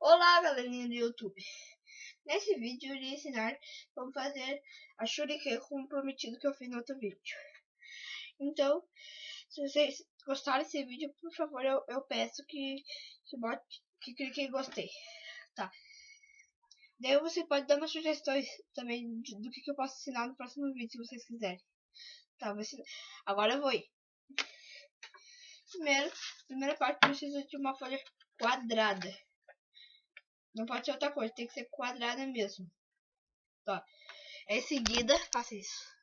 Olá galerinha do YouTube. Nesse vídeo eu irei ensinar como fazer a shuriken como prometido que eu fiz no outro vídeo. Então, se vocês gostaram desse vídeo, por favor eu, eu peço que, que, bote, que clique em gostei Tá? Daí você pode dar umas sugestões também do que, que eu posso ensinar no próximo vídeo se vocês quiserem Tá, agora eu vou ir. Primeiro, primeira parte precisa de uma folha quadrada. Não pode ser outra coisa, tem que ser quadrada mesmo. Tá. Em seguida, faça isso.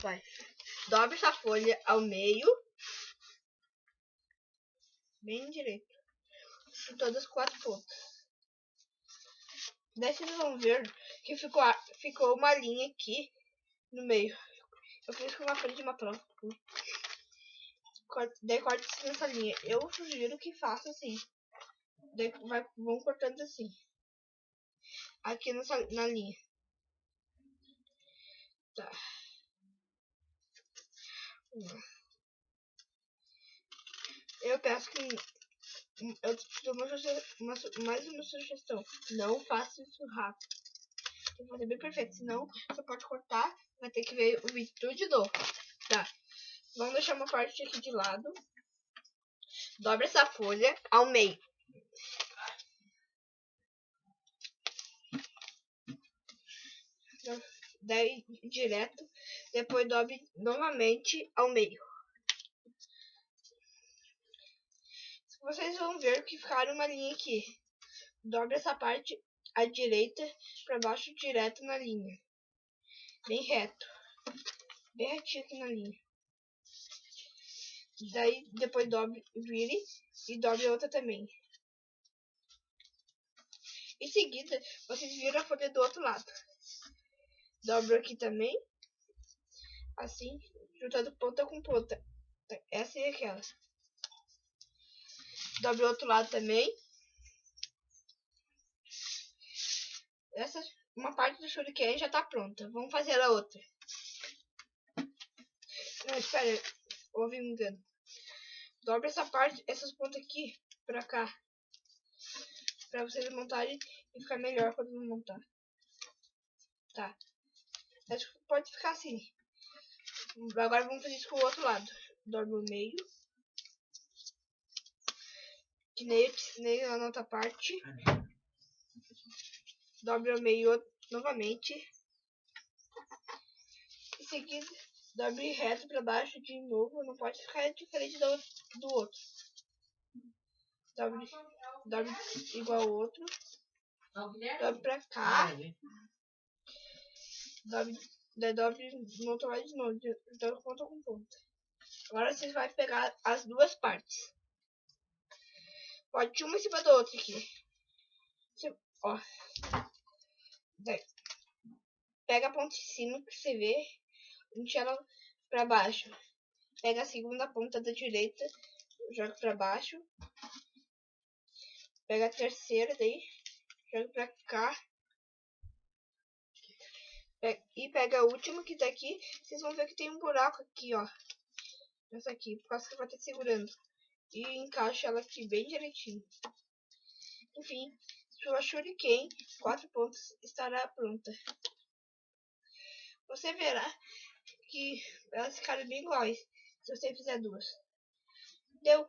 Vai. Dobre essa folha ao meio. Bem direito. De todas as quatro pontas. Daí vocês vão ver que ficou, ficou uma linha aqui no meio. Eu fiz com uma folha de prova. Daí corta nessa linha. Eu sugiro que faça assim. Daí vai, vão cortando assim. Aqui nessa, na linha. Tá. Eu peço que eu te uma, uma, mais uma sugestão. Não faça isso rápido. Tem que fazer bem perfeito. Senão você pode cortar. Vai ter que ver o vídeo tudo de novo. Tá. Vamos deixar uma parte aqui de lado. Dobre essa folha ao meio. Daí direto. Depois dobre novamente ao meio. Vocês vão ver que ficaram uma linha aqui. Dobre essa parte à direita para baixo direto na linha. Bem reto. Bem retinho aqui na linha. Daí depois dobre, vire e dobre outra também. Em seguida, vocês viram a folha do outro lado. Dobro aqui também. Assim, juntando ponta com ponta. Essa e aquela. Dobre o outro lado também. Essa, uma parte do shuriken já tá pronta. Vamos fazer a outra. Não, espera. Houve um engano. Dobre essa parte, essas pontas aqui pra cá. Pra vocês montarem e ficar melhor quando montar. Tá. Acho que pode ficar assim. Agora vamos fazer isso com o outro lado. Dobre o meio. Que nem eu te na outra parte. Dobre o meio novamente. Em seguida, dobre reto para baixo de novo. Não pode ficar diferente do, do outro. Dobre igual ao outro. Dobre pra cá. Dobre, daí dobre no outro lado de novo. Então ponta com ponta. Agora você vai pegar as duas partes. Pode uma em cima da outra aqui. Ó. Daí. Pega a ponta em cima que você vê. Enche ela pra baixo. Pega a segunda ponta da direita. Joga pra baixo. Pega a terceira daí. Joga pra cá. E pega a última que tá aqui. Vocês vão ver que tem um buraco aqui, ó. Essa aqui, por causa que vai estar segurando. E encaixa ela aqui bem direitinho. Enfim, sua shuriken, quatro pontos, estará pronta. Você verá que elas ficaram bem iguais se você fizer duas. Deu.